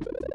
you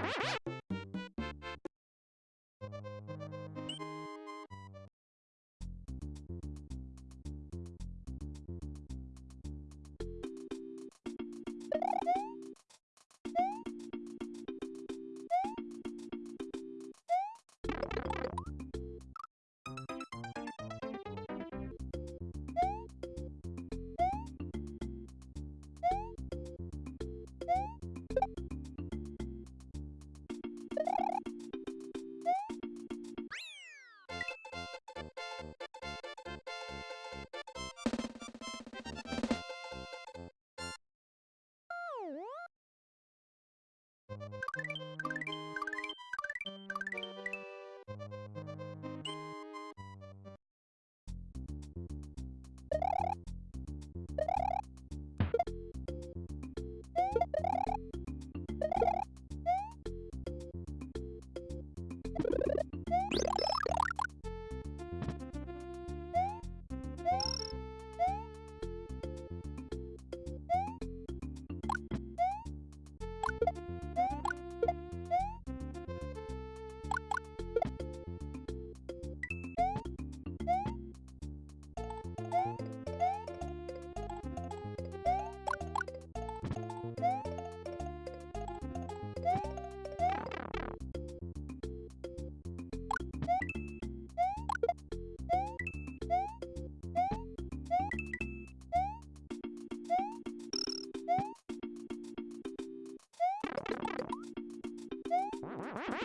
you.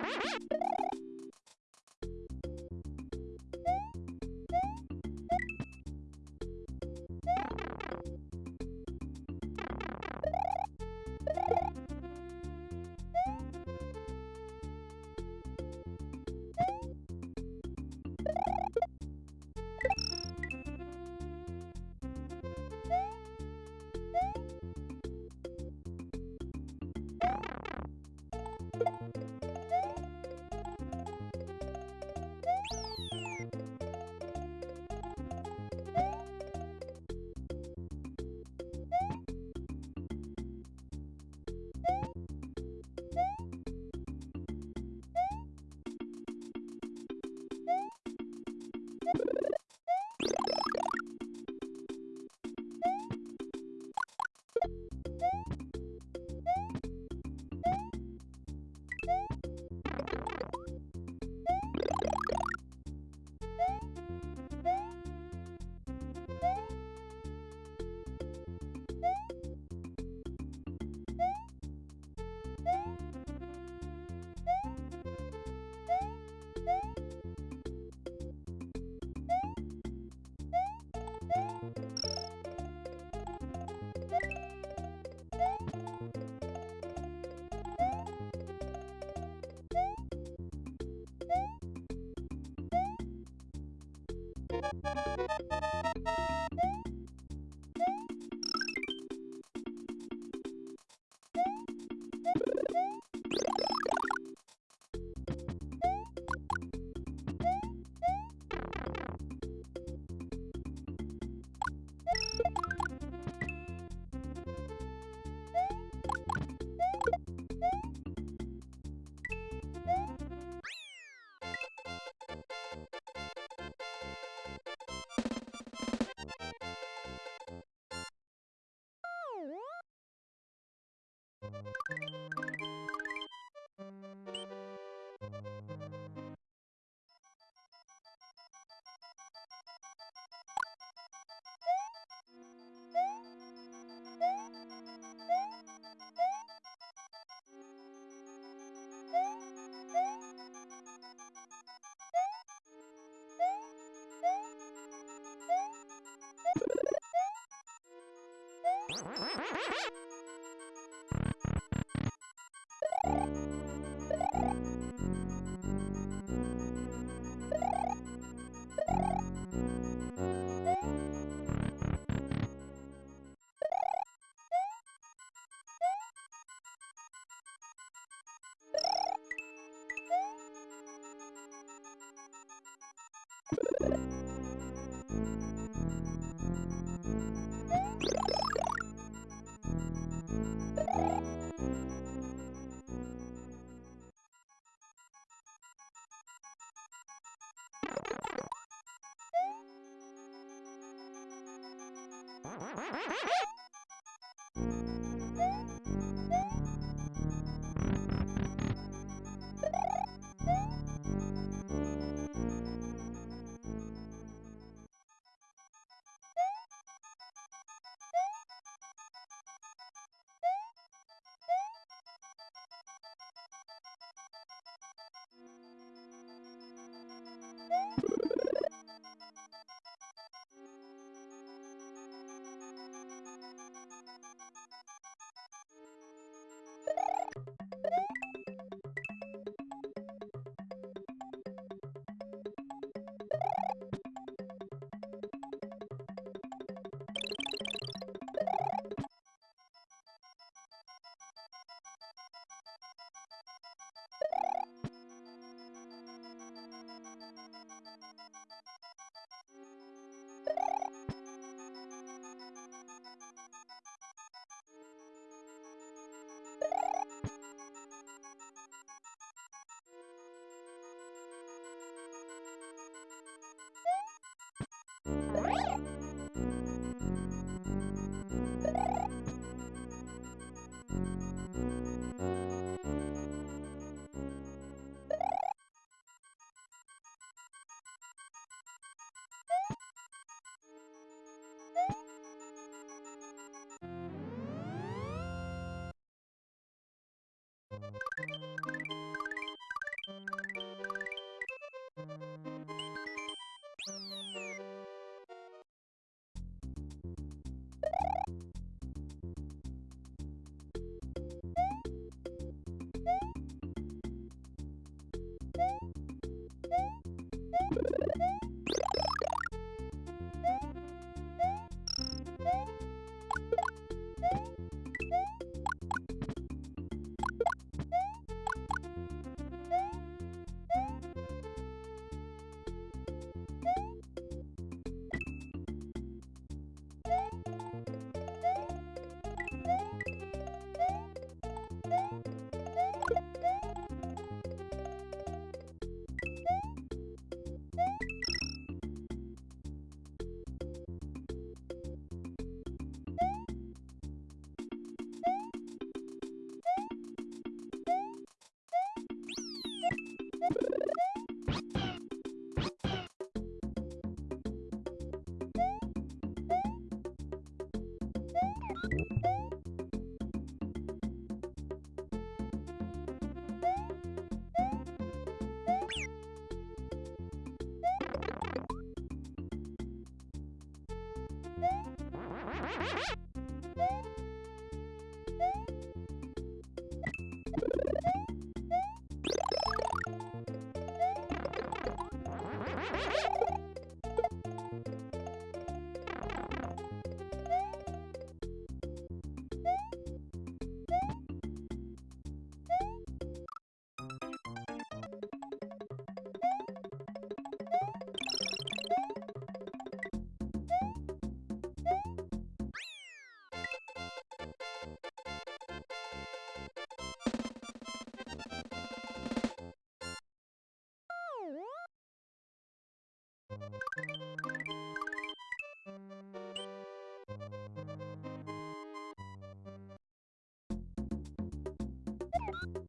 Ha ha ha! you え?あ!